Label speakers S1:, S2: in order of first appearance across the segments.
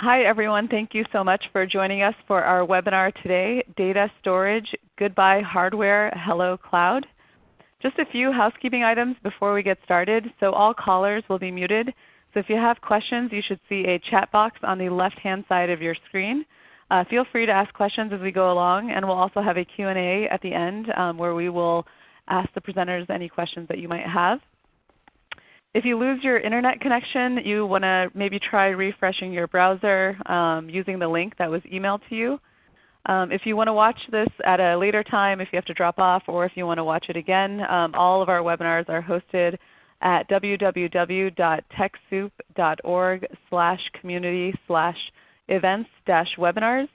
S1: Hi everyone. Thank you so much for joining us for our webinar today, Data Storage, Goodbye Hardware, Hello Cloud. Just a few housekeeping items before we get started. So all callers will be muted. So if you have questions, you should see a chat box on the left-hand side of your screen. Uh, feel free to ask questions as we go along, and we'll also have a Q&A at the end um, where we will ask the presenters any questions that you might have. If you lose your Internet connection, you want to maybe try refreshing your browser um, using the link that was emailed to you. Um, if you want to watch this at a later time, if you have to drop off, or if you want to watch it again, um, all of our webinars are hosted at www.techsoup.org slash community slash events dash webinars.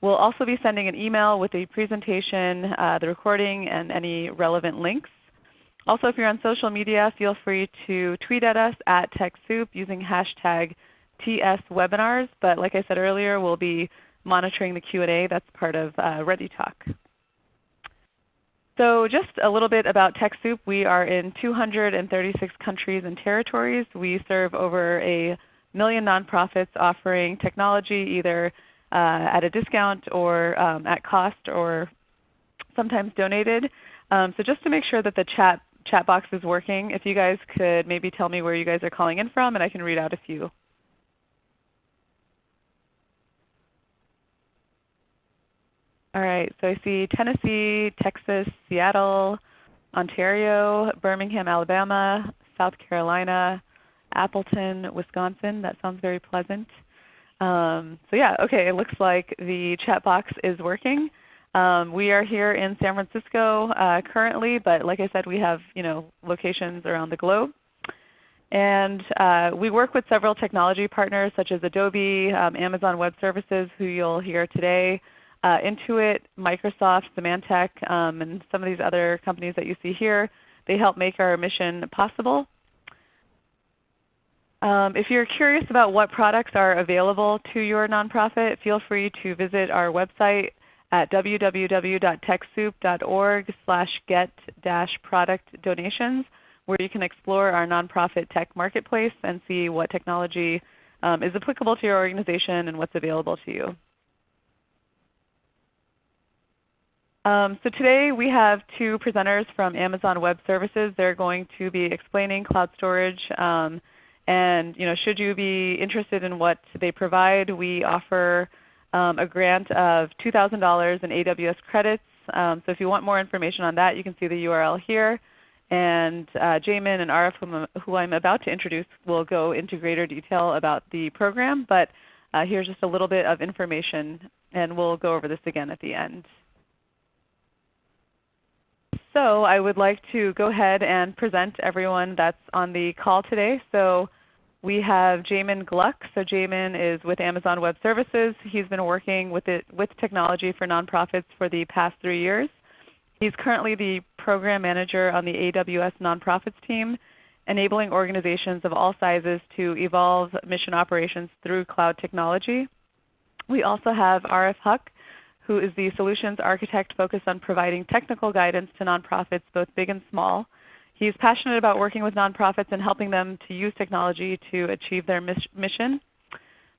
S1: We'll also be sending an email with the presentation, uh, the recording, and any relevant links. Also, if you're on social media, feel free to tweet at us at TechSoup using hashtag TSWebinars. But like I said earlier, we'll be monitoring the Q&A. That's part of uh, ReadyTalk. So just a little bit about TechSoup. We are in 236 countries and territories. We serve over a million nonprofits offering technology either uh, at a discount or um, at cost or sometimes donated. Um, so just to make sure that the chat chat box is working. If you guys could maybe tell me where you guys are calling in from, and I can read out a few. All right, so I see Tennessee, Texas, Seattle, Ontario, Birmingham, Alabama, South Carolina, Appleton, Wisconsin. That sounds very pleasant. Um, so yeah, okay, it looks like the chat box is working. Um, we are here in San Francisco uh, currently, but like I said, we have you know, locations around the globe. And uh, we work with several technology partners such as Adobe, um, Amazon Web Services, who you'll hear today, uh, Intuit, Microsoft, Symantec, um, and some of these other companies that you see here. They help make our mission possible. Um, if you're curious about what products are available to your nonprofit, feel free to visit our website at www.techsoup.org slash get-product donations where you can explore our nonprofit tech marketplace and see what technology um, is applicable to your organization and what's available to you. Um, so today we have two presenters from Amazon Web Services. They're going to be explaining cloud storage. Um, and you know, should you be interested in what they provide, we offer um, a grant of $2,000 in AWS credits. Um, so if you want more information on that, you can see the URL here. And uh, Jamin and Arif, whom, who I'm about to introduce, will go into greater detail about the program. But uh, here's just a little bit of information, and we'll go over this again at the end. So I would like to go ahead and present everyone that's on the call today. So we have Jamin Gluck. So Jamin is with Amazon Web Services. He's been working with, it, with technology for nonprofits for the past three years. He's currently the Program Manager on the AWS Nonprofits team, enabling organizations of all sizes to evolve mission operations through cloud technology. We also have Arif Huck, who is the Solutions Architect focused on providing technical guidance to nonprofits both big and small. He's passionate about working with nonprofits and helping them to use technology to achieve their mission.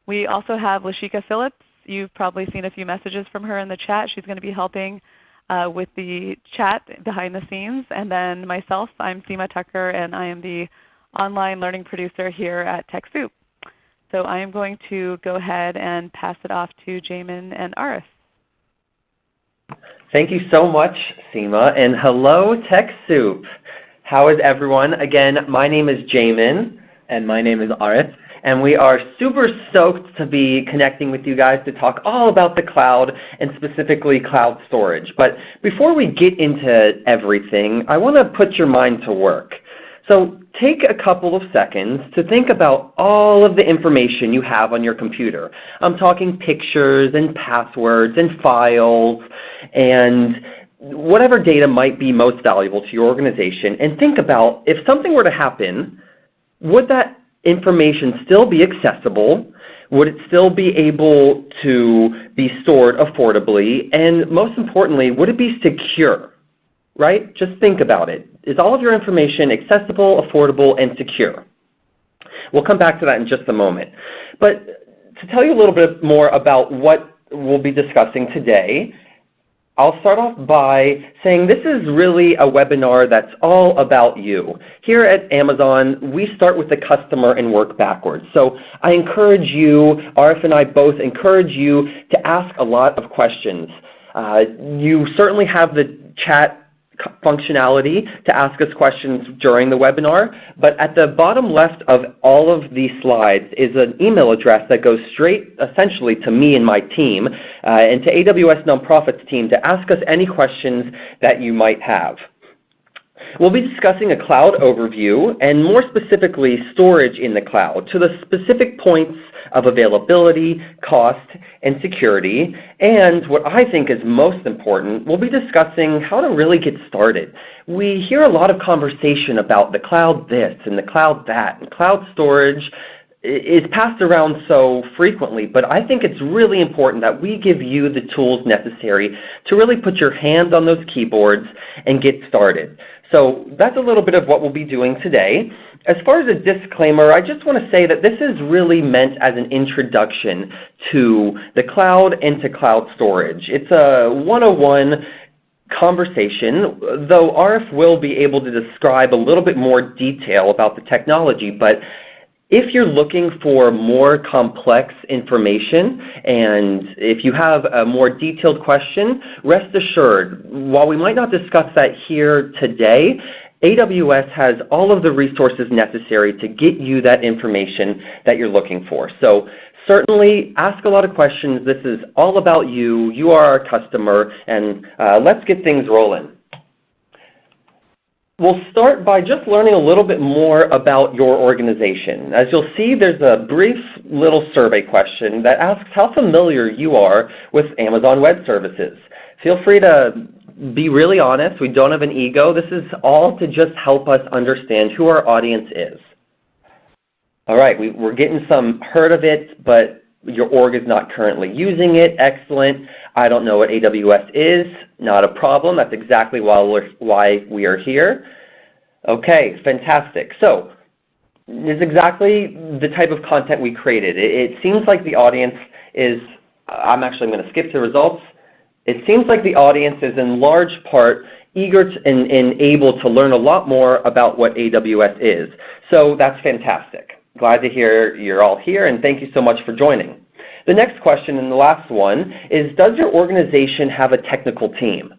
S1: We also have Lashika Phillips. You've probably seen a few messages from her in the chat. She's going to be helping uh, with the chat behind the scenes. And then myself, I'm Seema Tucker, and I am the online learning producer here at TechSoup. So I am going to go ahead and pass it off to Jamin and Arif.
S2: Thank you so much, Seema, and hello TechSoup. How is everyone? Again, my name is Jamin.
S3: And my name is Arif.
S2: And we are super stoked to be connecting with you guys to talk all about the cloud and specifically cloud storage. But before we get into everything, I want to put your mind to work. So take a couple of seconds to think about all of the information you have on your computer. I'm talking pictures and passwords and files and whatever data might be most valuable to your organization and think about if something were to happen, would that information still be accessible? Would it still be able to be stored affordably? And most importantly, would it be secure? Right? Just think about it. Is all of your information accessible, affordable, and secure? We'll come back to that in just a moment. But to tell you a little bit more about what we'll be discussing today, I'll start off by saying this is really a webinar that's all about you. Here at Amazon, we start with the customer and work backwards. So I encourage you, Arif and I both encourage you to ask a lot of questions. Uh, you certainly have the chat functionality to ask us questions during the webinar, but at the bottom left of all of these slides is an email address that goes straight essentially to me and my team uh, and to AWS Nonprofits team to ask us any questions that you might have. We'll be discussing a cloud overview and more specifically storage in the cloud to the specific points of availability, cost, and security. And what I think is most important, we'll be discussing how to really get started. We hear a lot of conversation about the cloud this and the cloud that, and cloud storage is passed around so frequently, but I think it's really important that we give you the tools necessary to really put your hands on those keyboards and get started. So that's a little bit of what we'll be doing today. As far as a disclaimer, I just want to say that this is really meant as an introduction to the cloud and to cloud storage. It's a 101 conversation, though Arif will be able to describe a little bit more detail about the technology. But if you're looking for more complex information and if you have a more detailed question, rest assured, while we might not discuss that here today, AWS has all of the resources necessary to get you that information that you're looking for. So certainly ask a lot of questions. This is all about you. You are our customer, and uh, let's get things rolling. We'll start by just learning a little bit more about your organization. As you'll see, there's a brief little survey question that asks how familiar you are with Amazon Web Services. Feel free to be really honest. We don't have an ego. This is all to just help us understand who our audience is. All right, we, are getting some heard of it, but your org is not currently using it. Excellent. I don't know what AWS is. Not a problem. That's exactly why, we're, why we are here. Okay, fantastic. So this is exactly the type of content we created. It, it seems like the audience is, I'm actually going to skip to results. It seems like the audience is in large part eager to, and, and able to learn a lot more about what AWS is. So that's fantastic. Glad to hear you're all here, and thank you so much for joining. The next question and the last one is, does your organization have a technical team?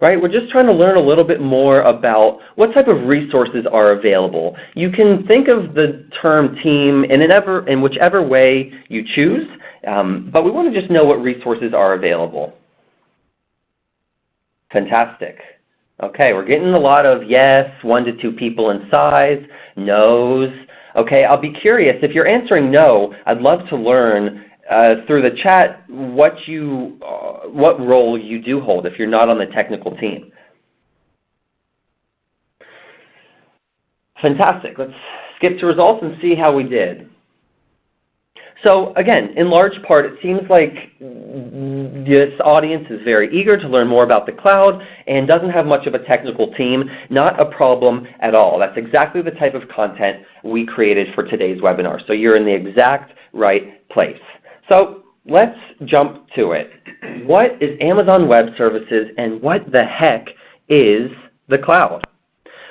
S2: Right? We're just trying to learn a little bit more about what type of resources are available. You can think of the term team in, ever, in whichever way you choose, um, but we want to just know what resources are available. Fantastic. Okay, we're getting a lot of yes, one to two people in size, no's. Okay, I'll be curious. If you're answering no, I'd love to learn uh, through the chat what, you, uh, what role you do hold if you're not on the technical team. Fantastic. Let's skip to results and see how we did. So again, in large part, it seems like this audience is very eager to learn more about the cloud and doesn't have much of a technical team. Not a problem at all. That's exactly the type of content we created for today's webinar. So you're in the exact right place. So let's jump to it. What is Amazon Web Services and what the heck is the cloud?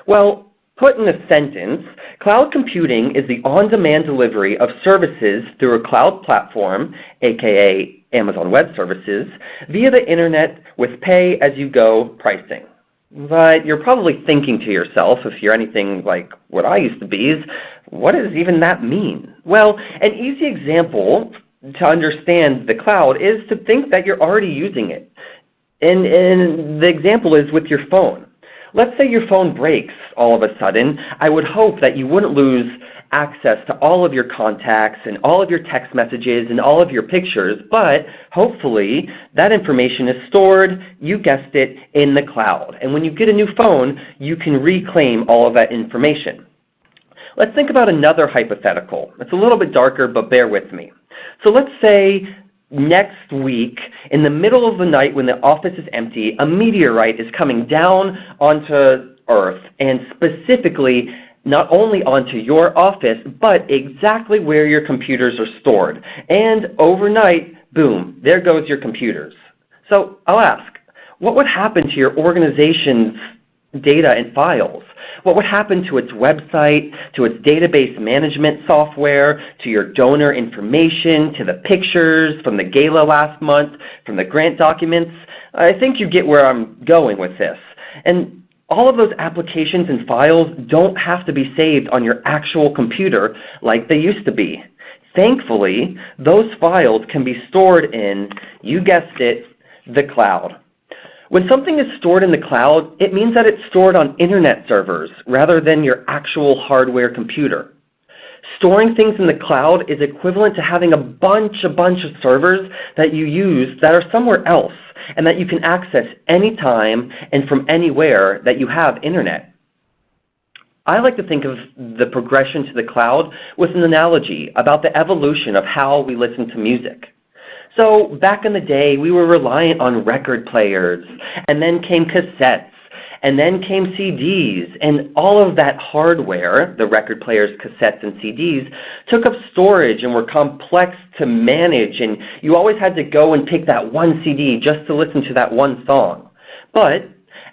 S2: Well, Put in a sentence, cloud computing is the on-demand delivery of services through a cloud platform, aka Amazon Web Services, via the Internet with pay-as-you-go pricing. But you're probably thinking to yourself, if you're anything like what I used to be, is what does even that mean? Well, an easy example to understand the cloud is to think that you're already using it. And, and the example is with your phone. Let's say your phone breaks all of a sudden. I would hope that you wouldn't lose access to all of your contacts and all of your text messages and all of your pictures, but hopefully that information is stored, you guessed it, in the cloud. And when you get a new phone, you can reclaim all of that information. Let's think about another hypothetical. It's a little bit darker, but bear with me. So let's say next week, in the middle of the night when the office is empty, a meteorite is coming down onto Earth and specifically not only onto your office, but exactly where your computers are stored. And overnight, boom, there goes your computers. So I'll ask, what would happen to your organization's data and files? What would happen to its website, to its database management software, to your donor information, to the pictures from the gala last month, from the grant documents? I think you get where I'm going with this. And all of those applications and files don't have to be saved on your actual computer like they used to be. Thankfully, those files can be stored in, you guessed it, the cloud. When something is stored in the cloud, it means that it's stored on internet servers rather than your actual hardware computer. Storing things in the cloud is equivalent to having a bunch, a bunch of servers that you use that are somewhere else and that you can access anytime and from anywhere that you have internet. I like to think of the progression to the cloud with an analogy about the evolution of how we listen to music. So back in the day, we were reliant on record players, and then came cassettes, and then came CDs, and all of that hardware, the record players, cassettes, and CDs, took up storage and were complex to manage, and you always had to go and pick that one CD just to listen to that one song. But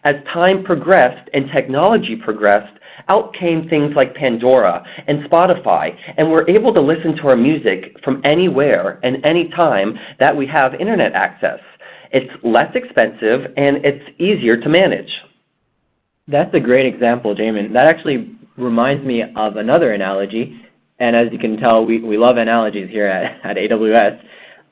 S2: as time progressed and technology progressed, out came things like Pandora and Spotify, and we're able to listen to our music from anywhere and anytime that we have internet access. It's less expensive and it's easier to manage.
S3: That's a great example, Jamin. That actually reminds me of another analogy, and as you can tell, we, we love analogies here at, at AWS.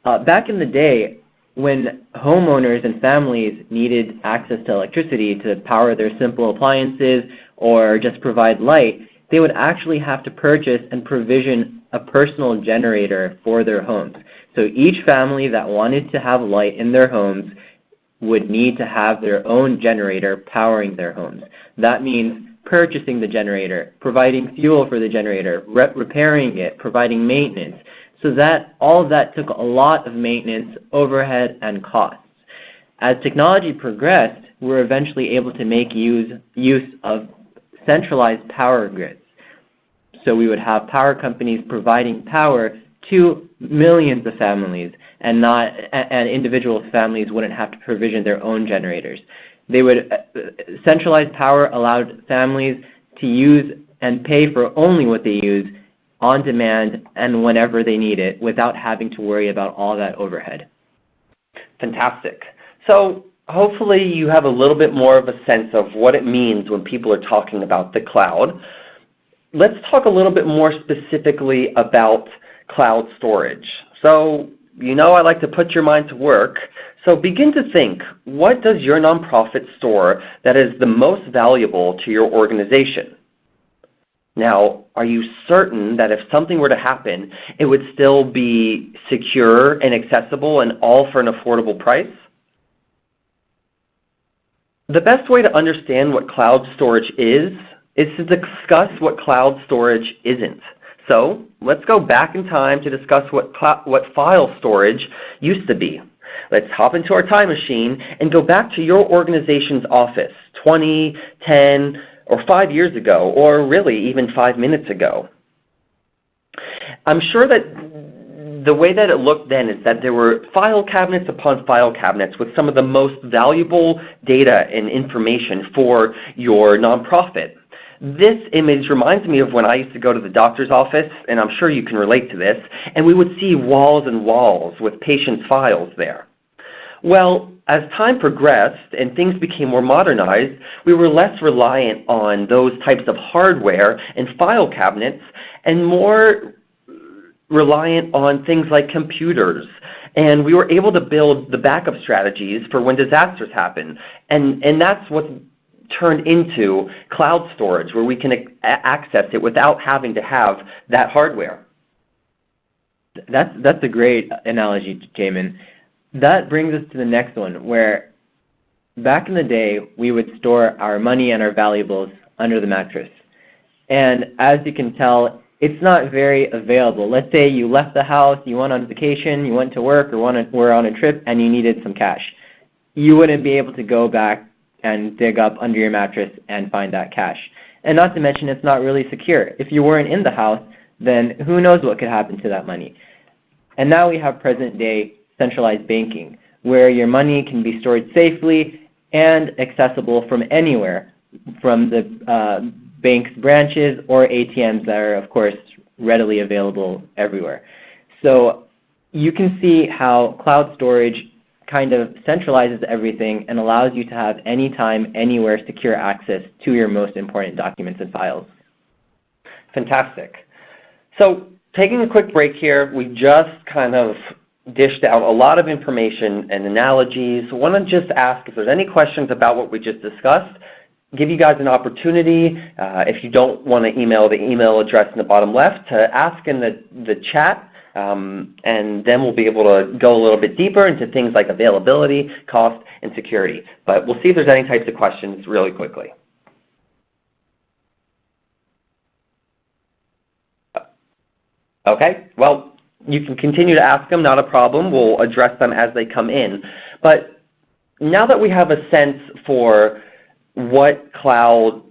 S3: Uh, back in the day, when homeowners and families needed access to electricity to power their simple appliances or just provide light, they would actually have to purchase and provision a personal generator for their homes. So each family that wanted to have light in their homes would need to have their own generator powering their homes. That means purchasing the generator, providing fuel for the generator, re repairing it, providing maintenance. So that all of that took a lot of maintenance, overhead, and costs. As technology progressed, we were eventually able to make use, use of centralized power grids. So we would have power companies providing power to millions of families and not and individual families wouldn't have to provision their own generators. They would uh, centralized power allowed families to use and pay for only what they use on demand and whenever they need it without having to worry about all that overhead.
S2: Fantastic. So hopefully you have a little bit more of a sense of what it means when people are talking about the cloud. Let's talk a little bit more specifically about cloud storage. So you know I like to put your mind to work. So begin to think, what does your nonprofit store that is the most valuable to your organization? Now, are you certain that if something were to happen, it would still be secure and accessible and all for an affordable price? The best way to understand what cloud storage is, is to discuss what cloud storage isn't. So let's go back in time to discuss what, what file storage used to be. Let's hop into our time machine and go back to your organization's office 20, 10, or 5 years ago, or really even 5 minutes ago. I'm sure that the way that it looked then is that there were file cabinets upon file cabinets with some of the most valuable data and information for your nonprofit. This image reminds me of when I used to go to the doctor's office, and I'm sure you can relate to this, and we would see walls and walls with patients' files there. Well, as time progressed and things became more modernized, we were less reliant on those types of hardware and file cabinets and more reliant on things like computers. And we were able to build the backup strategies for when disasters happen. And, and that's what turned into cloud storage where we can access it without having to have that hardware.
S3: That's, that's a great analogy, Jamin. That brings us to the next one where back in the day we would store our money and our valuables under the mattress. And as you can tell, it's not very available. Let's say you left the house, you went on vacation, you went to work or were on a trip and you needed some cash. You wouldn't be able to go back and dig up under your mattress and find that cash. And not to mention it's not really secure. If you weren't in the house, then who knows what could happen to that money. And now we have present day centralized banking, where your money can be stored safely and accessible from anywhere, from the uh, bank's branches or ATMs that are, of course, readily available everywhere. So you can see how cloud storage kind of centralizes everything and allows you to have anytime, anywhere secure access to your most important documents and files.
S2: Fantastic. So taking a quick break here, we just kind of dished out a lot of information and analogies. I want to just ask if there's any questions about what we just discussed. Give you guys an opportunity, uh, if you don't want to email the email address in the bottom left, to ask in the, the chat um, and then we'll be able to go a little bit deeper into things like availability, cost, and security. But we'll see if there's any types of questions really quickly. Okay, well, you can continue to ask them, not a problem. We'll address them as they come in. But now that we have a sense for what cloud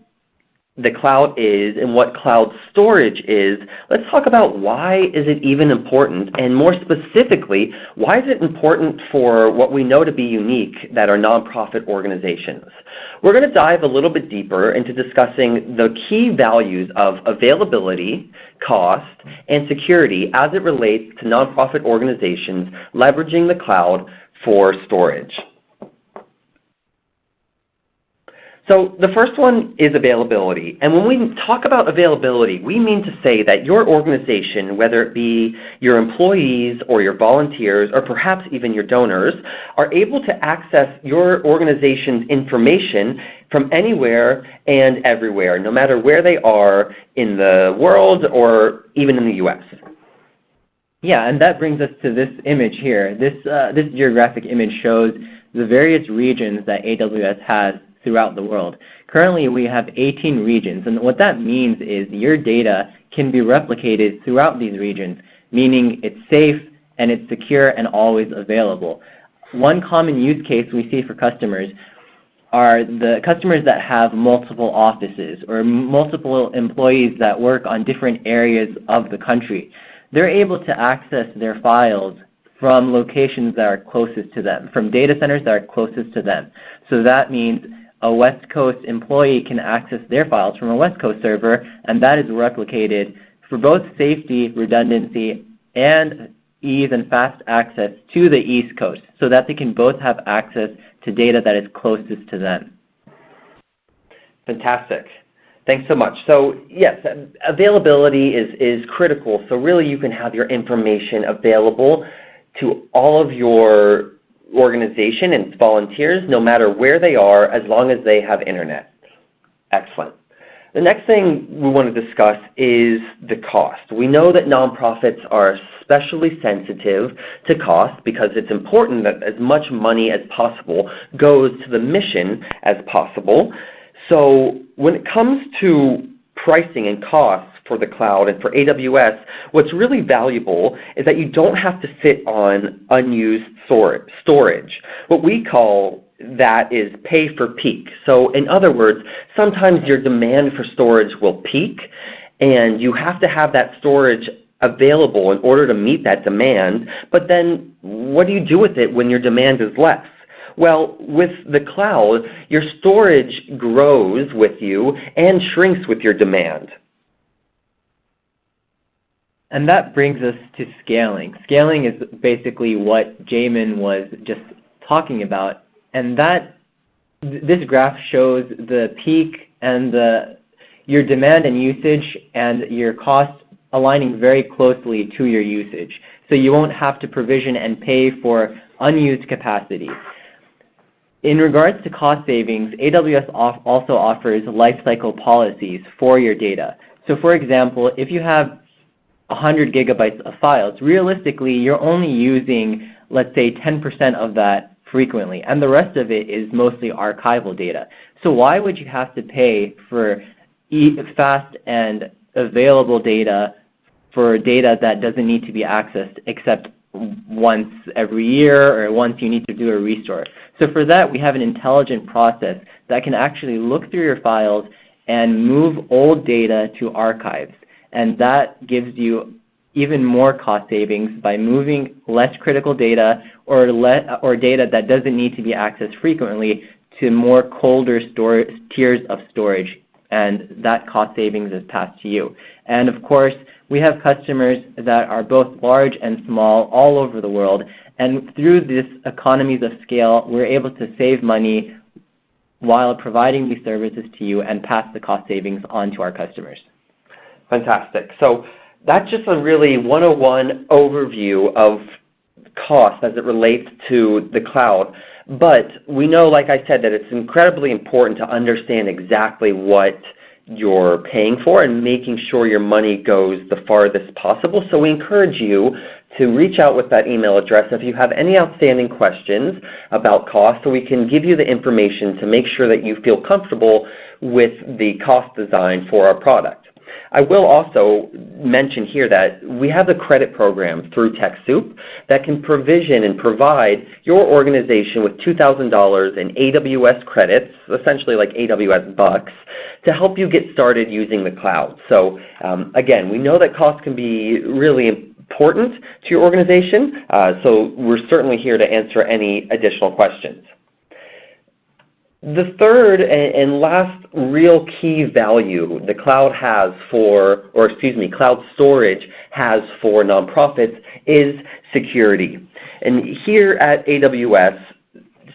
S2: the cloud is and what cloud storage is, let's talk about why is it even important, and more specifically, why is it important for what we know to be unique that are nonprofit organizations. We're going to dive a little bit deeper into discussing the key values of availability, cost, and security as it relates to nonprofit organizations leveraging the cloud for storage. So the first one is availability. And when we talk about availability, we mean to say that your organization, whether it be your employees or your volunteers or perhaps even your donors, are able to access your organization's information from anywhere and everywhere, no matter where they are in the world or even in the U.S.
S3: Yeah, and that brings us to this image here. This, uh, this geographic image shows the various regions that AWS has throughout the world. Currently, we have 18 regions, and what that means is your data can be replicated throughout these regions, meaning it's safe and it's secure and always available. One common use case we see for customers are the customers that have multiple offices or multiple employees that work on different areas of the country. They're able to access their files from locations that are closest to them, from data centers that are closest to them. So that means a West Coast employee can access their files from a West Coast server, and that is replicated for both safety, redundancy, and ease and fast access to the East Coast so that they can both have access to data that is closest to them.
S2: Fantastic. Thanks so much. So yes, availability is, is critical. So really you can have your information available to all of your organization and volunteers no matter where they are as long as they have Internet. Excellent. The next thing we want to discuss is the cost. We know that nonprofits are especially sensitive to cost because it's important that as much money as possible goes to the mission as possible. So when it comes to pricing and costs, for the cloud and for AWS, what's really valuable is that you don't have to sit on unused storage. What we call that is pay for peak. So in other words, sometimes your demand for storage will peak and you have to have that storage available in order to meet that demand, but then what do you do with it when your demand is less? Well, with the cloud, your storage grows with you and shrinks with your demand.
S3: And that brings us to scaling. Scaling is basically what Jamin was just talking about. And that this graph shows the peak and the your demand and usage and your cost aligning very closely to your usage. So you won't have to provision and pay for unused capacity. In regards to cost savings, AWS also offers lifecycle policies for your data. So for example, if you have 100 gigabytes of files, realistically you're only using, let's say, 10% of that frequently, and the rest of it is mostly archival data. So why would you have to pay for fast and available data for data that doesn't need to be accessed except once every year or once you need to do a restore. So for that, we have an intelligent process that can actually look through your files and move old data to archives. And that gives you even more cost savings by moving less critical data or, or data that doesn't need to be accessed frequently to more colder tiers of storage. And that cost savings is passed to you. And of course, we have customers that are both large and small all over the world. And through this economies of scale, we're able to save money while providing these services to you and pass the cost savings on to our customers.
S2: Fantastic. So that's just a really 101 overview of cost as it relates to the cloud. But we know, like I said, that it's incredibly important to understand exactly what you're paying for and making sure your money goes the farthest possible. So we encourage you to reach out with that email address if you have any outstanding questions about cost so we can give you the information to make sure that you feel comfortable with the cost design for our product. I will also mention here that we have a credit program through TechSoup that can provision and provide your organization with $2,000 in AWS credits, essentially like AWS bucks, to help you get started using the cloud. So um, again, we know that cost can be really important to your organization, uh, so we're certainly here to answer any additional questions. The third and last real key value the cloud has for, or excuse me, cloud storage has for nonprofits is security. And here at AWS,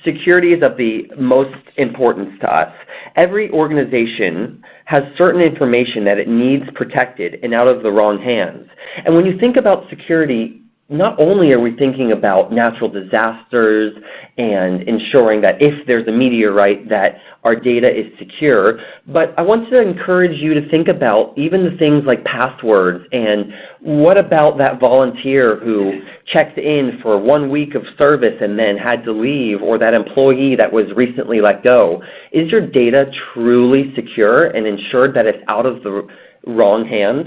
S2: security is of the most importance to us. Every organization has certain information that it needs protected and out of the wrong hands. And when you think about security, not only are we thinking about natural disasters and ensuring that if there's a meteorite that our data is secure, but I want to encourage you to think about even the things like passwords and what about that volunteer who checked in for one week of service and then had to leave or that employee that was recently let go. Is your data truly secure and ensured that it's out of the wrong hands?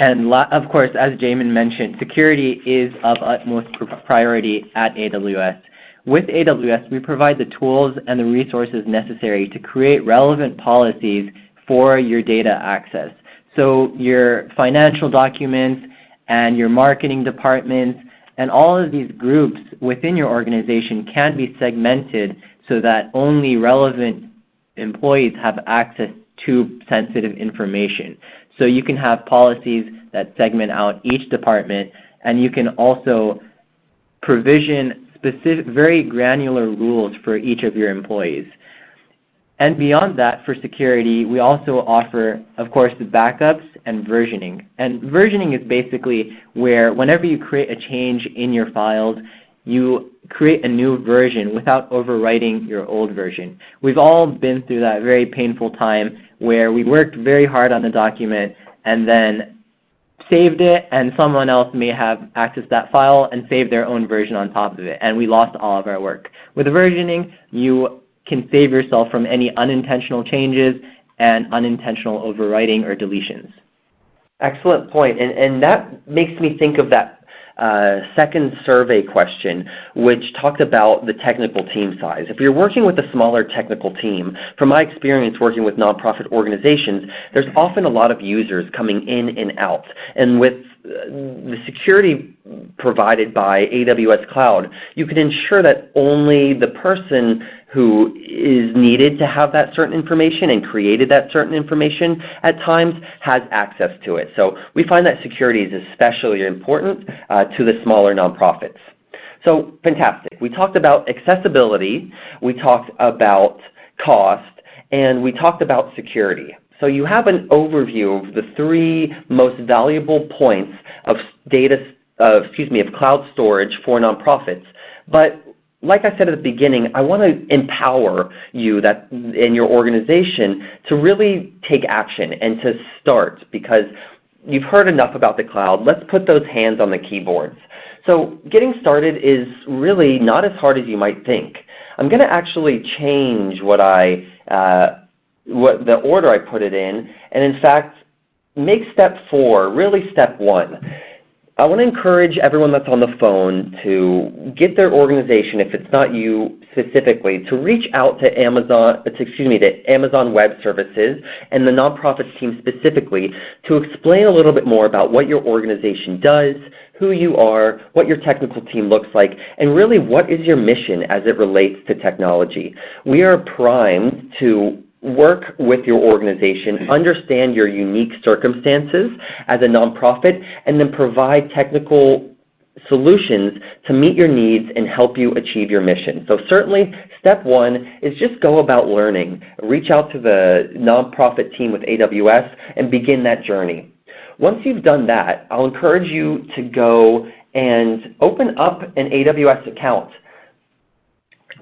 S3: And of course, as Jamin mentioned, security is of utmost priority at AWS. With AWS, we provide the tools and the resources necessary to create relevant policies for your data access. So your financial documents and your marketing departments and all of these groups within your organization can be segmented so that only relevant employees have access to sensitive information. So you can have policies that segment out each department, and you can also provision specific, very granular rules for each of your employees. And beyond that, for security, we also offer, of course, the backups and versioning. And versioning is basically where whenever you create a change in your files, you create a new version without overwriting your old version. We've all been through that very painful time where we worked very hard on the document and then saved it and someone else may have accessed that file and saved their own version on top of it and we lost all of our work. With versioning, you can save yourself from any unintentional changes and unintentional overwriting or deletions.
S2: Excellent point. And, and that makes me think of that uh, second survey question, which talked about the technical team size. If you're working with a smaller technical team, from my experience working with nonprofit organizations, there's often a lot of users coming in and out. And with uh, the security provided by AWS Cloud, you can ensure that only the person who is needed to have that certain information and created that certain information at times has access to it. So we find that security is especially important uh, to the smaller nonprofits. So fantastic. We talked about accessibility, we talked about cost, and we talked about security. So you have an overview of the three most valuable points of data, uh, excuse me, of cloud storage for nonprofits. But like I said at the beginning, I want to empower you that in your organization to really take action and to start because you've heard enough about the cloud. Let's put those hands on the keyboards. So getting started is really not as hard as you might think. I'm going to actually change what I, uh, what the order I put it in, and in fact, make step four really step one. I want to encourage everyone that's on the phone to get their organization, if it's not you specifically, to reach out to Amazon, excuse me, to Amazon Web Services and the nonprofits team specifically to explain a little bit more about what your organization does, who you are, what your technical team looks like, and really what is your mission as it relates to technology. We are primed to work with your organization, mm-hmm. understand your unique circumstances as a nonprofit, and then provide technical solutions to meet your needs and help you achieve your mission. So certainly, step one is just go about learning. Reach out to the nonprofit team with AWS and begin that journey. Once you've done that, I'll encourage you to go and open up an AWS account.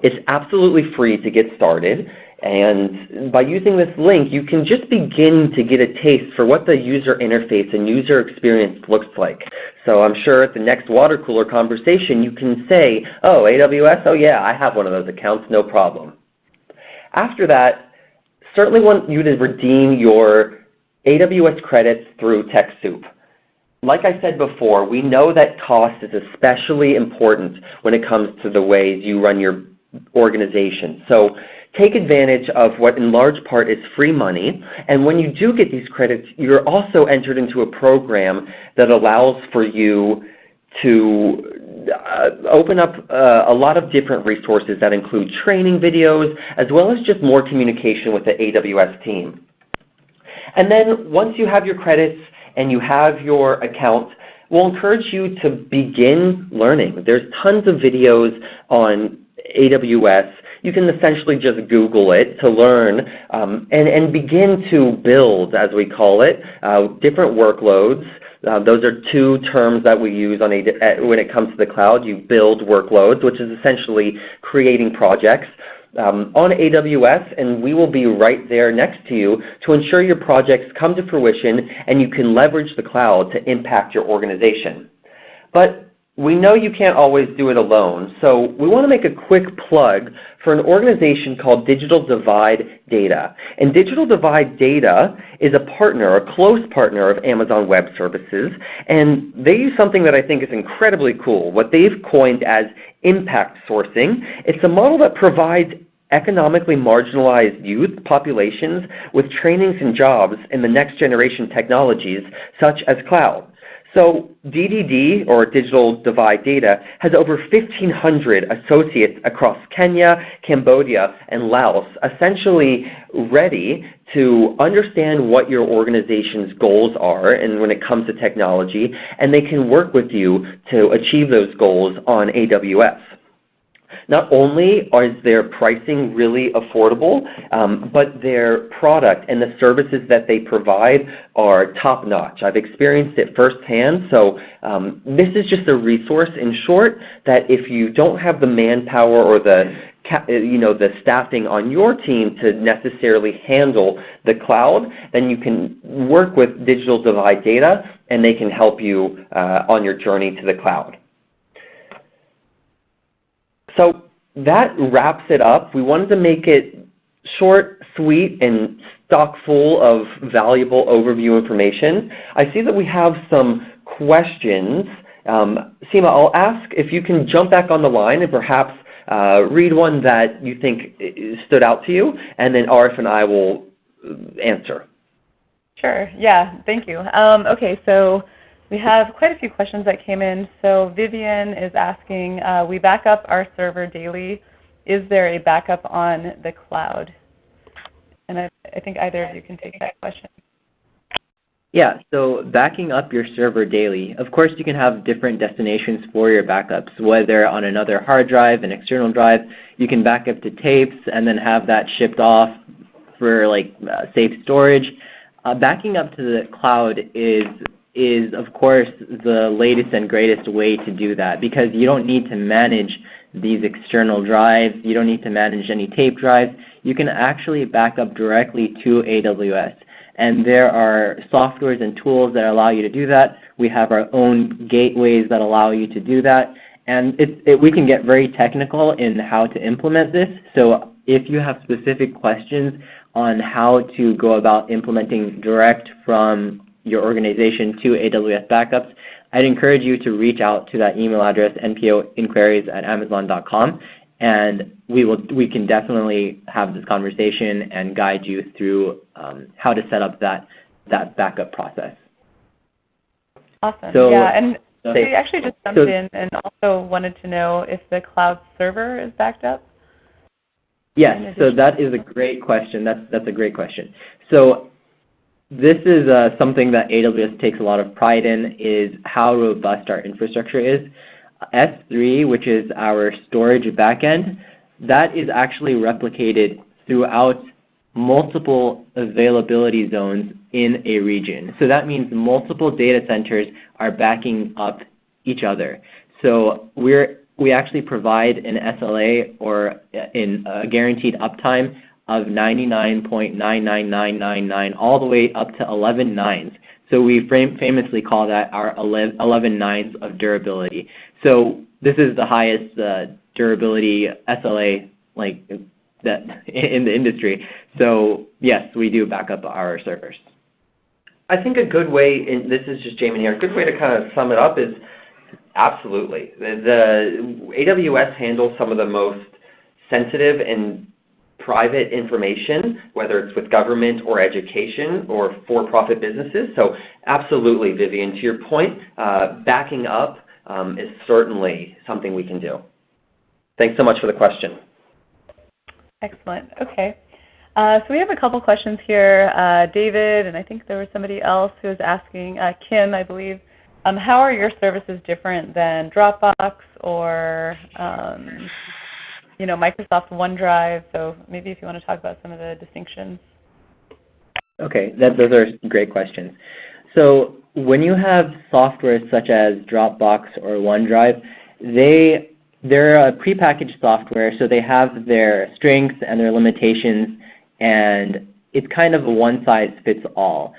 S2: It's absolutely free to get started. And by using this link, you can just begin to get a taste for what the user interface and user experience looks like. So I'm sure at the next water cooler conversation, you can say, oh, AWS, oh yeah, I have one of those accounts, no problem. After that, certainly want you to redeem your AWS credits through TechSoup. Like I said before, we know that cost is especially important when it comes to the ways you run your organization. So take advantage of what in large part is free money. And when you do get these credits, you're also entered into a program that allows for you to uh, open up uh, a lot of different resources that include training videos as well as just more communication with the AWS team. And then once you have your credits and you have your account, we'll encourage you to begin learning. There's tons of videos on AWS you can essentially just Google it to learn um, and, and begin to build, as we call it, uh, different workloads. Uh, those are two terms that we use on a, uh, when it comes to the cloud. You build workloads, which is essentially creating projects. Um, on AWS, and we will be right there next to you to ensure your projects come to fruition and you can leverage the cloud to impact your organization. But we know you can't always do it alone, so we want to make a quick plug for an organization called Digital Divide Data. And Digital Divide Data is a partner, a close partner of Amazon Web Services, and they use something that I think is incredibly cool, what they've coined as impact sourcing. It's a model that provides economically marginalized youth populations with trainings and jobs in the next generation technologies such as cloud. So DDD, or Digital Divide Data, has over 1,500 associates across Kenya, Cambodia, and Laos, essentially ready to understand what your organization's goals are and when it comes to technology, and they can work with you to achieve those goals on AWS. Not only is their pricing really affordable, um, but their product and the services that they provide are top-notch. I've experienced it firsthand, so um, this is just a resource in short that if you don't have the manpower or the you know, the staffing on your team to necessarily handle the cloud, then you can work with Digital Divide Data and they can help you uh, on your journey to the cloud. So that wraps it up. We wanted to make it short, sweet, and stock full of valuable overview information. I see that we have some questions. Um, Seema, I'll ask if you can jump back on the line and perhaps uh, read one that you think stood out to you, and then Arif and I will answer.
S1: Sure. Yeah. Thank you. Um, okay. So we have quite a few questions that came in. So Vivian is asking, uh, we back up our server daily. Is there a backup on the cloud? And I, I think either of you can take that question.
S3: Yeah, so backing up your server daily, of course you can have different destinations for your backups, whether on another hard drive, an external drive. You can back up to tapes and then have that shipped off for like uh, safe storage. Uh, backing up to the cloud is is of course the latest and greatest way to do that because you don't need to manage these external drives. You don't need to manage any tape drives. You can actually back up directly to AWS. And there are softwares and tools that allow you to do that. We have our own gateways that allow you to do that. And it, it, we can get very technical in how to implement this. So if you have specific questions on how to go about implementing direct from your organization to AWS backups, I'd encourage you to reach out to that email address, npoinquiries at amazon.com, and we, will, we can definitely have this conversation and guide you through um, how to set up that, that backup process.
S1: Awesome. So, yeah, and so we actually just jumped so, in and also wanted to know if the cloud server is backed up.
S3: Yes, so that is a great question. That's, that's a great question. So this is uh, something that AWS takes a lot of pride in is how robust our infrastructure is. S3, which is our storage backend, that is actually replicated throughout multiple availability zones in a region. So that means multiple data centers are backing up each other. So we're we actually provide an SLA or in a guaranteed uptime of 99.99999 all the way up to 11 nines. So we famously call that our 11 nines of durability. So this is the highest uh, durability SLA like that in the industry. So yes, we do back up our servers.
S2: I think a good way, and this is just Jamin here, a good way to kind of sum it up is Absolutely. The, the AWS handles some of the most sensitive and private information, whether it's with government or education or for-profit businesses. So absolutely, Vivian, to your point, uh, backing up um, is certainly something we can do. Thanks so much for the question.
S1: Excellent. Okay. Uh, so we have a couple questions here. Uh, David, and I think there was somebody else who was asking, uh, Kim, I believe, um, how are your services different than Dropbox or um, you know, Microsoft OneDrive? So maybe if you want to talk about some of the distinctions.
S3: Okay, that, those are great questions. So when you have software such as Dropbox or OneDrive, they they're a prepackaged software, so they have their strengths and their limitations, and it's kind of a one-size-fits-all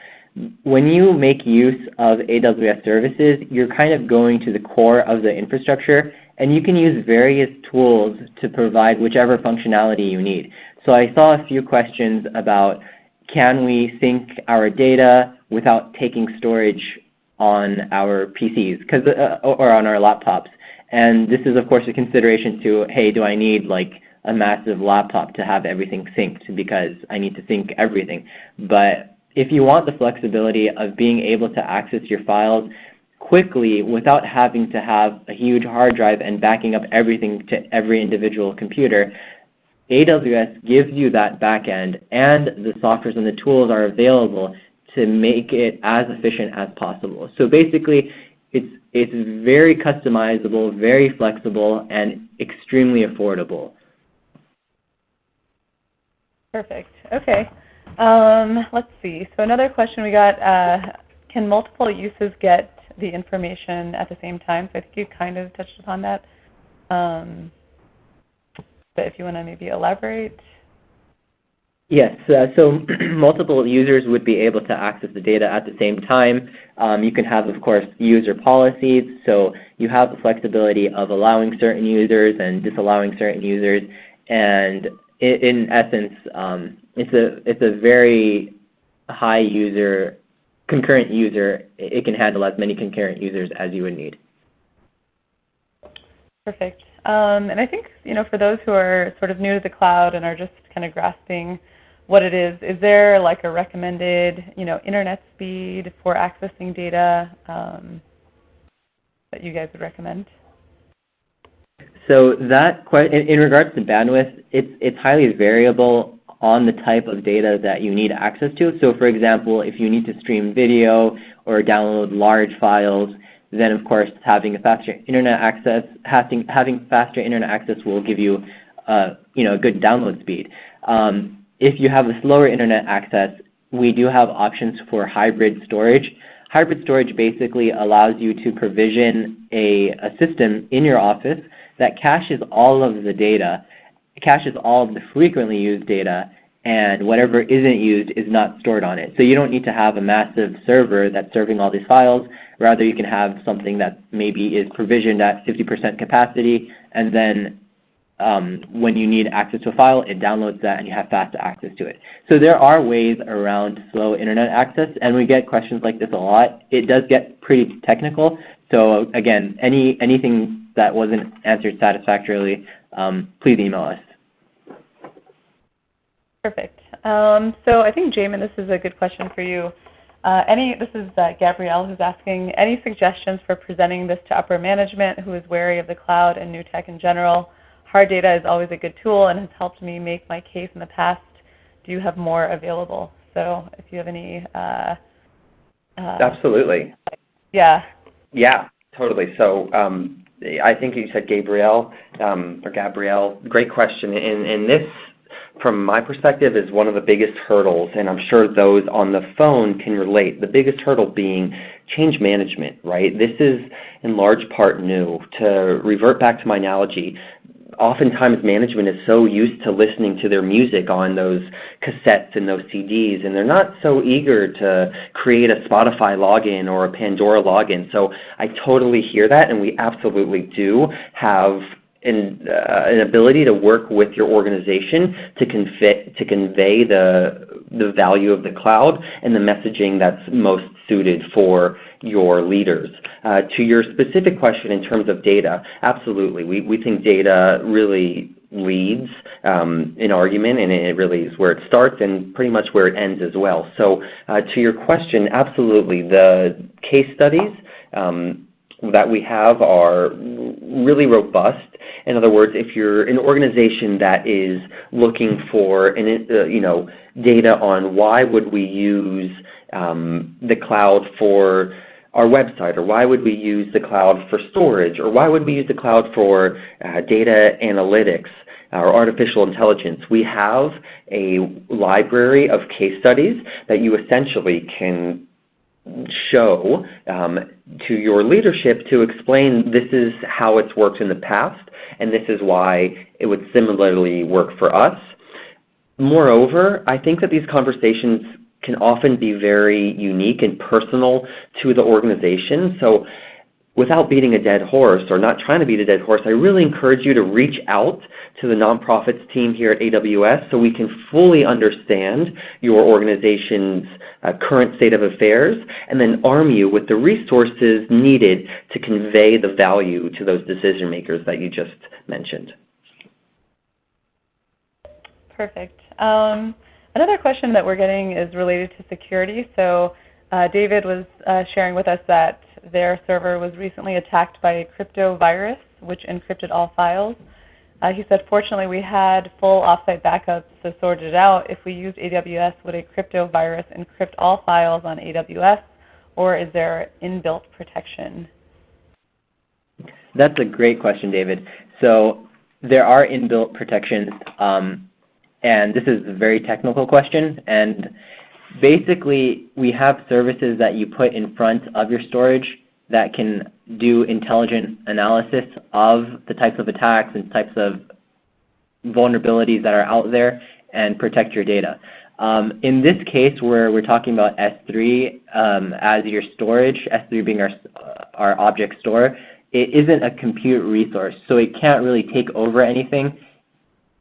S3: when you make use of AWS services, you're kind of going to the core of the infrastructure, and you can use various tools to provide whichever functionality you need. So I saw a few questions about can we sync our data without taking storage on our PCs uh, or on our laptops. And this is, of course, a consideration to, hey, do I need like a massive laptop to have everything synced because I need to sync everything. But if you want the flexibility of being able to access your files quickly without having to have a huge hard drive and backing up everything to every individual computer, AWS gives you that backend and the softwares and the tools are available to make it as efficient as possible. So basically, it's, it's very customizable, very flexible, and extremely affordable.
S1: Perfect. Okay. Um, let's see. So another question we got, uh, can multiple uses get the information at the same time? So I think you kind of touched upon that. Um, but if you want to maybe elaborate.
S3: Yes, uh, so multiple users would be able to access the data at the same time. Um, you can have, of course, user policies. So you have the flexibility of allowing certain users and disallowing certain users. And in, in essence, um, it's a it's a very high user concurrent user. It can handle as many concurrent users as you would need.
S1: Perfect. Um, and I think you know for those who are sort of new to the cloud and are just kind of grasping what it is, is there like a recommended you know internet speed for accessing data um, that you guys would recommend?
S3: So that in, in regards to bandwidth, it's it's highly variable on the type of data that you need access to. So for example, if you need to stream video or download large files, then of course having a faster internet access, having, having faster internet access will give you uh, you know, a good download speed. Um, if you have a slower internet access, we do have options for hybrid storage. Hybrid storage basically allows you to provision a, a system in your office that caches all of the data caches all of the frequently used data and whatever isn't used is not stored on it. So you don't need to have a massive server that's serving all these files. Rather, you can have something that maybe is provisioned at 50% capacity, and then um, when you need access to a file, it downloads that and you have fast access to it. So there are ways around slow internet access, and we get questions like this a lot. It does get pretty technical, So again, any anything that wasn't answered satisfactorily, um, please email us.
S1: Perfect. Um, so I think Jamin, this is a good question for you. Uh, any, this is uh, Gabrielle who's asking, any suggestions for presenting this to upper management who is wary of the cloud and new tech in general? Hard data is always a good tool and has helped me make my case in the past. Do you have more available? So if you have any. Uh,
S2: uh Absolutely.
S1: Yeah.
S2: Yeah, totally. So um, I think you said Gabrielle um, or Gabrielle. Great question. And, and this from my perspective, is one of the biggest hurdles, and I'm sure those on the phone can relate. The biggest hurdle being change management, right? This is in large part new. To revert back to my analogy, oftentimes management is so used to listening to their music on those cassettes and those CDs, and they're not so eager to create a Spotify login or a Pandora login. So I totally hear that, and we absolutely do have an, uh, an ability to work with your organization to to convey the, the value of the cloud and the messaging that's most suited for your leaders. Uh, to your specific question in terms of data, absolutely. We, we think data really leads um, an argument, and it really is where it starts and pretty much where it ends as well. So uh, to your question, absolutely. The case studies um, that we have are really robust. In other words, if you're an organization that is looking for an, uh, you know, data on why would we use um, the cloud for our website, or why would we use the cloud for storage, or why would we use the cloud for uh, data analytics, or artificial intelligence. We have a library of case studies that you essentially can show um, to your leadership to explain this is how it's worked in the past and this is why it would similarly work for us. Moreover, I think that these conversations can often be very unique and personal to the organization. So without beating a dead horse or not trying to beat a dead horse, I really encourage you to reach out to the nonprofits team here at AWS so we can fully understand your organization's uh, current state of affairs and then arm you with the resources needed to convey the value to those decision makers that you just mentioned.
S1: Perfect. Um, another question that we're getting is related to security. So uh, David was uh, sharing with us that their server was recently attacked by a crypto virus, which encrypted all files. Uh, he said, fortunately, we had full offsite backups to sort it out. If we used AWS, would a crypto virus encrypt all files on AWS, or is there inbuilt protection?
S3: That's a great question, David. So there are inbuilt protections, um, and this is a very technical question. And basically, we have services that you put in front of your storage that can do intelligent analysis of the types of attacks and types of vulnerabilities that are out there and protect your data. Um, in this case where we're talking about S3 um, as your storage, S3 being our, our object store, it isn't a compute resource, so it can't really take over anything.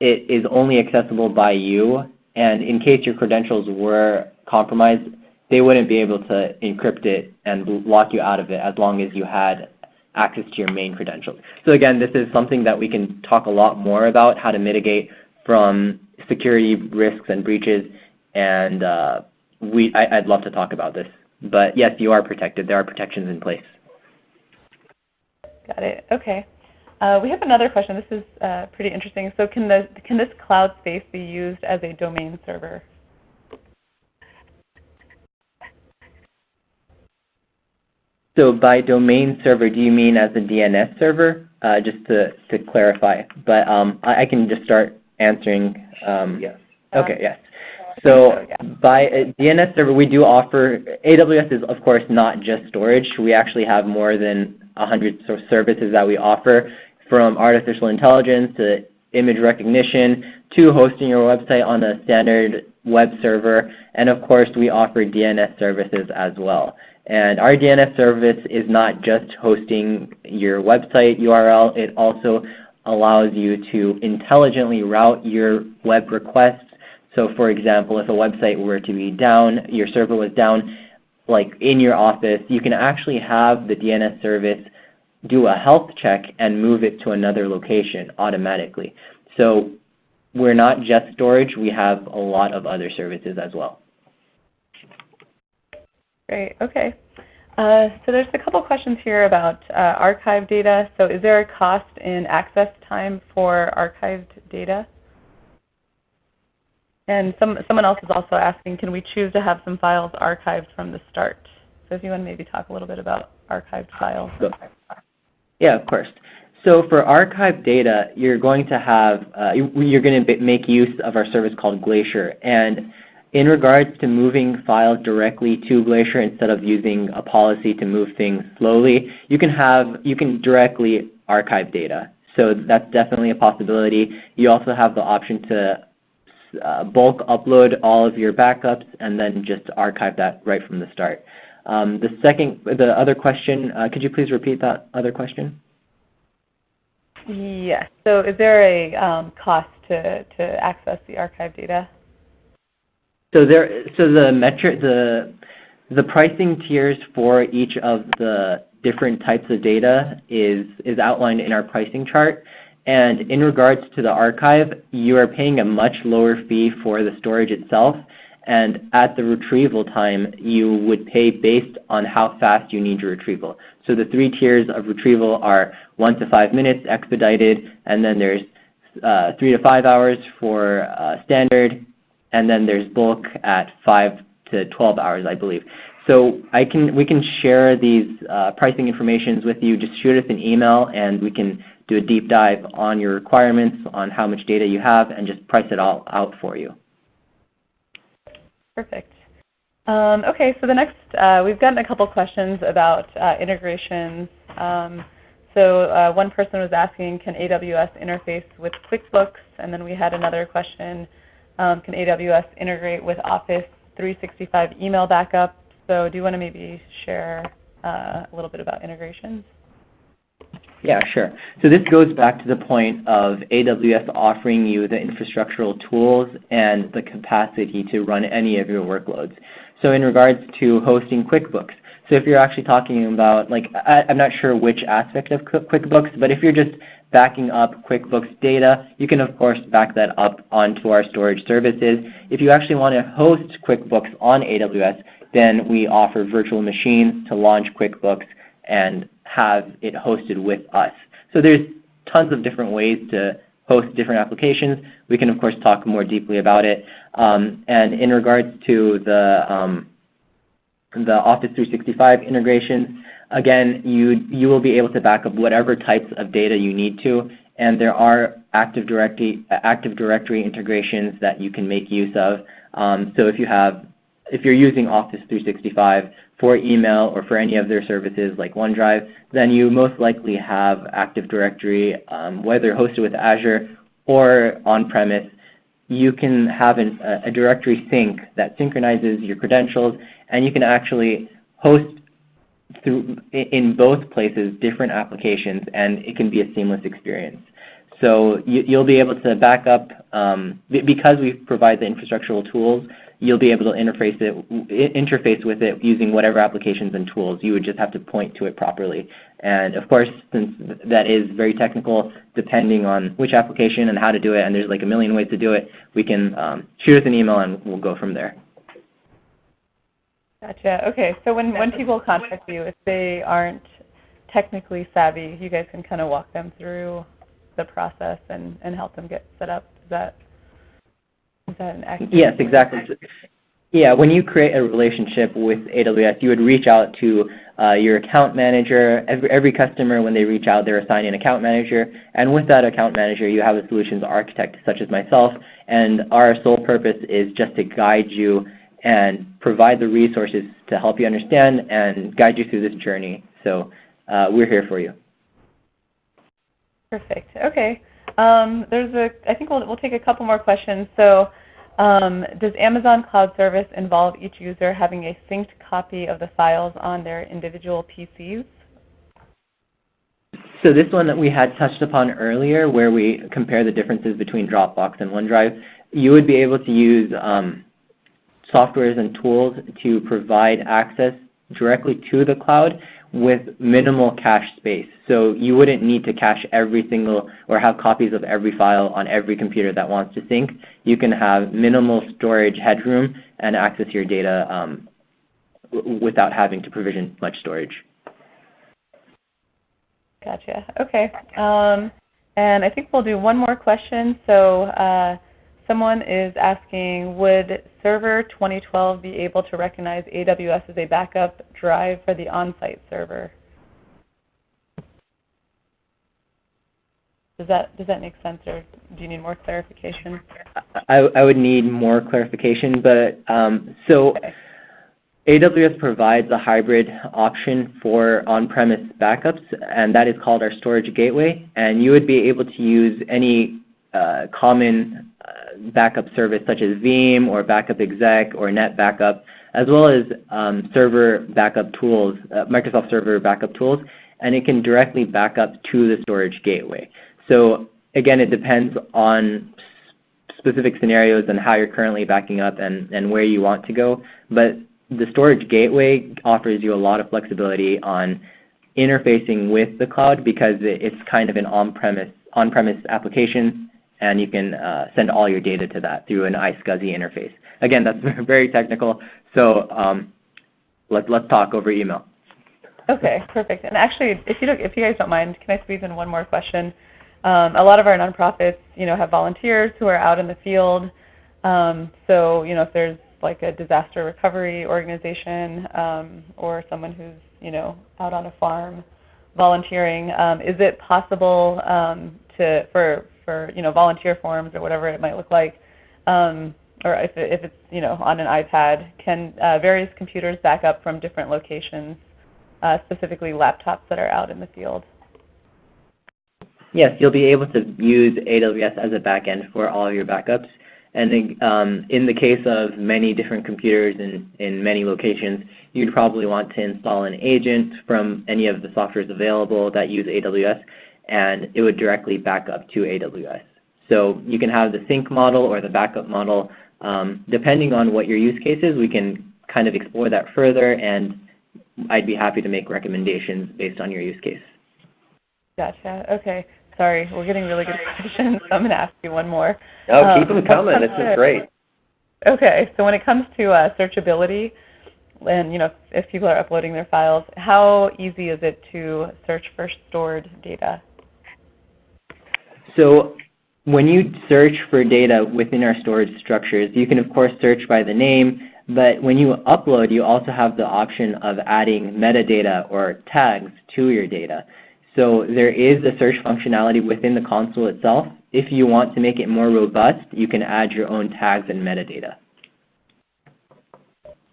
S3: It is only accessible by you, and in case your credentials were compromised, they wouldn't be able to encrypt it and lock you out of it as long as you had access to your main credentials. So again, this is something that we can talk a lot more about, how to mitigate from security risks and breaches, and uh, we, I, would love to talk about this. But yes, you are protected. There are protections in place.
S1: Got it. Okay. Uh, we have another question. This is uh, pretty interesting. So can, the, can this cloud space be used as a domain server?
S3: So by domain server, do you mean as a DNS server? Uh, just to, to clarify. But um, I, I, can just start answering. Um,
S2: yes.
S3: Okay, yes. So by a DNS server, we do offer, AWS is of course not just storage. We actually have more than 100 services that we offer from artificial intelligence to image recognition to hosting your website on a standard web server. And of course, we offer DNS services as well. And our DNS service is not just hosting your website URL, it also allows you to intelligently route your web requests. So for example, if a website were to be down, your server was down, like in your office, you can actually have the DNS service do a health check and move it to another location automatically. So we're not just storage, we have a lot of other services as well.
S1: Great, okay. Uh, so there's a couple questions here about uh, archived data. So is there a cost in access time for archived data? And some, someone else is also asking, can we choose to have some files archived from the start? So if you want to maybe talk a little bit about archived files.
S3: Yeah, of course. So for archived data, you're going to have, uh, you're going to make use of our service called Glacier. And in regards to moving files directly to Glacier instead of using a policy to move things slowly, you can have you can directly archive data. So that's definitely a possibility. You also have the option to uh, bulk upload all of your backups and then just archive that right from the start. Um, the second, the other question, uh, could you please repeat that other question?
S1: Yes. So is there a um, cost to, to access the archive data?
S3: So there, so the metric, the pricing tiers for each of the different types of data is is outlined in our pricing chart. And in regards to the archive, you are paying a much lower fee for the storage itself. And at the retrieval time, you would pay based on how fast you need your retrieval. So the three tiers of retrieval are 1 to 5 minutes expedited, and then there's uh, 3 to 5 hours for uh, standard, and then there's bulk at 5 to 12 hours, I believe. So I can, we can share these uh, pricing informations with you. Just shoot us an email, and we can do a deep dive on your requirements, on how much data you have, and just price it all out for you.
S1: Perfect. Um, okay, so the next, uh, we've gotten a couple questions about uh, integrations. Um, so uh, one person was asking, can AWS interface with QuickBooks? And then we had another question, um, can AWS integrate with Office 365 email backup? So do you want to maybe share uh, a little bit about integrations?
S3: Yeah, sure. So this goes back to the point of AWS offering you the infrastructural tools and the capacity to run any of your workloads. So in regards to hosting QuickBooks, so if you're actually talking about, like, I, am not sure which aspect of QuickBooks, but if you're just backing up QuickBooks data, you can of course back that up onto our storage services. If you actually want to host QuickBooks on AWS, then we offer virtual machines to launch QuickBooks and have it hosted with us. So there's tons of different ways to host different applications. We can of course talk more deeply about it. Um, and in regards to the, um, the Office 365 integrations, again, you, you will be able to back up whatever types of data you need to. And there are Active Directory, Active Directory integrations that you can make use of. Um, so if you have if you're using Office 365 for email or for any of their services like OneDrive, then you most likely have Active Directory, um, whether hosted with Azure or on-premise. You can have an, a directory sync that synchronizes your credentials, and you can actually host through in both places different applications, and it can be a seamless experience. So you, will be able to back up, um, because we provide the infrastructural tools, you'll be able to interface it interface with it using whatever applications and tools. You would just have to point to it properly. And of course, since that is very technical, depending on which application and how to do it, and there's like a million ways to do it, we can um, shoot us an email and we'll go from there.
S1: Gotcha. Okay, so when, when people contact you, if they aren't technically savvy, you guys can kind of walk them through the process and, and help them get set up. Is that is that an accurate
S3: Yes, exactly. Yeah, when you create a relationship with AWS, you would reach out to uh, your account manager. Every, every customer, when they reach out, they're assigned an account manager. And with that account manager, you have a solutions architect such as myself. And our sole purpose is just to guide you and provide the resources to help you understand and guide you through this journey. So uh, we're here for you.
S1: Perfect. Okay. Um, there's a, I think we'll, we'll take a couple more questions. So um, does Amazon Cloud Service involve each user having a synced copy of the files on their individual PCs?
S3: So this one that we had touched upon earlier where we compare the differences between Dropbox and OneDrive, you would be able to use um, softwares and tools to provide access directly to the cloud with minimal cache space. So you wouldn't need to cache every single or have copies of every file on every computer that wants to sync. You can have minimal storage headroom and access your data um, without having to provision much storage.
S1: Gotcha. Okay. Um, and I think we'll do one more question. So uh, someone is asking, would Server 2012 be able to recognize AWS as a backup drive for the on-site server? Does that, does that make sense or do you need more clarification?
S3: I, I would need more clarification, but um, so okay. AWS provides a hybrid option for on-premise backups, and that is called our storage gateway. And you would be able to use any uh, common backup service such as Veeam or Backup Exec or NetBackup, as well as um, server backup tools, uh, Microsoft Server backup tools, and it can directly back up to the storage gateway. So again, it depends on specific scenarios and how you're currently backing up and, and where you want to go. But the storage gateway offers you a lot of flexibility on interfacing with the cloud because it's kind of an on-premise on-premise application, and you can uh, send all your data to that through an iSCSI interface. Again, that's very technical, so um, let, let's talk over email.
S1: Okay, perfect. And actually, if you, if you guys don't mind, can I squeeze in one more question? Um, a lot of our nonprofits, you know, have volunteers who are out in the field. Um, so, you know, if there's like a disaster recovery organization um, or someone who's you know out on a farm volunteering. Um, is it possible um, to for you know volunteer forms or whatever it might look like, um, or if, it, if it's you know on an iPad, can uh, various computers back up from different locations, uh, specifically laptops that are out in the field?
S3: Yes, you'll be able to use AWS as a backend for all of your backups. And um, in the case of many different computers in, in many locations, you'd probably want to install an agent from any of the softwares available that use AWS, and it would directly back up to AWS. So you can have the sync model or the backup model. Um, depending on what your use case is, we can kind of explore that further, and I'd be happy to make recommendations based on your use case.
S1: Gotcha. Okay. Sorry, we're getting really good questions, so I'm going to ask you one more.
S2: Oh, um, keep them coming. This is great.
S1: Okay, so when it comes to uh, searchability, and you know, if people are uploading their files, how easy is it to search for stored data?
S3: So when you search for data within our storage structures, you can of course search by the name, but when you upload, you also have the option of adding metadata or tags to your data. So there is a search functionality within the console itself. If you want to make it more robust, you can add your own tags and metadata.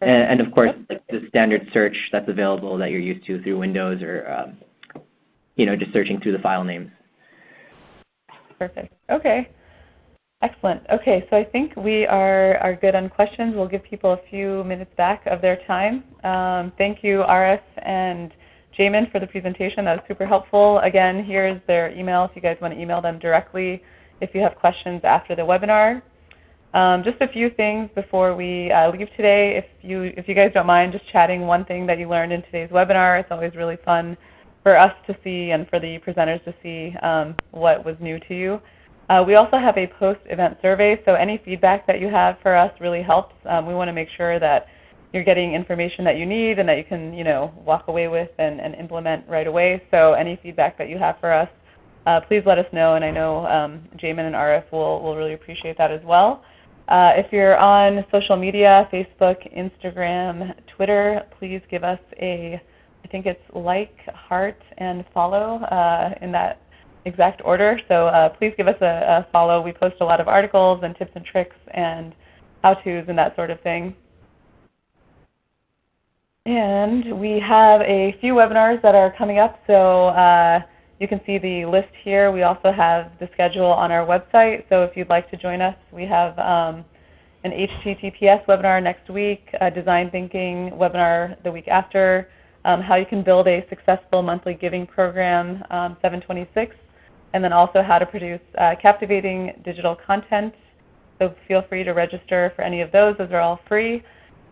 S3: And, and of course, the standard search that's available that you're used to through Windows or um, you know, just searching through the file names.
S1: Perfect. Okay. Excellent. Okay, so I think we are, are good on questions. We'll give people a few minutes back of their time. Um, thank you, Arif and Jamin for the presentation. That was super helpful. Again, here's their email if you guys want to email them directly if you have questions after the webinar. Um, just a few things before we uh, leave today. If you, if you guys don't mind just chatting one thing that you learned in today's webinar, it's always really fun for us to see and for the presenters to see um, what was new to you. Uh, we also have a post-event survey, so any feedback that you have for us really helps. Um, we want to make sure that you're getting information that you need and that you can you know, walk away with and, and implement right away. So any feedback that you have for us, uh, please let us know. And I know um, Jamin and Arif will, will really appreciate that as well. Uh, if you're on social media, Facebook, Instagram, Twitter, please give us a, I think it's like, heart, and follow uh, in that exact order. So uh, please give us a, a follow. We post a lot of articles and tips and tricks and how-tos and that sort of thing. And we have a few webinars that are coming up, so uh, you can see the list here. We also have the schedule on our website, so if you'd like to join us, we have um, an HTTPS webinar next week, a design thinking webinar the week after, um, how you can build a successful monthly giving program, um, 726, and then also how to produce uh, captivating digital content. So feel free to register for any of those. Those are all free.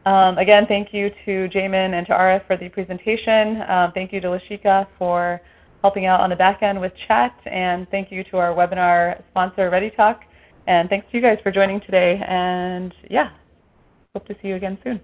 S1: Um, again, thank you to Jamin and to Arif for the presentation. Um, thank you to Lashika for helping out on the back end with chat. And thank you to our webinar sponsor, ReadyTalk. And thanks to you guys for joining today. And yeah, hope to see you again soon.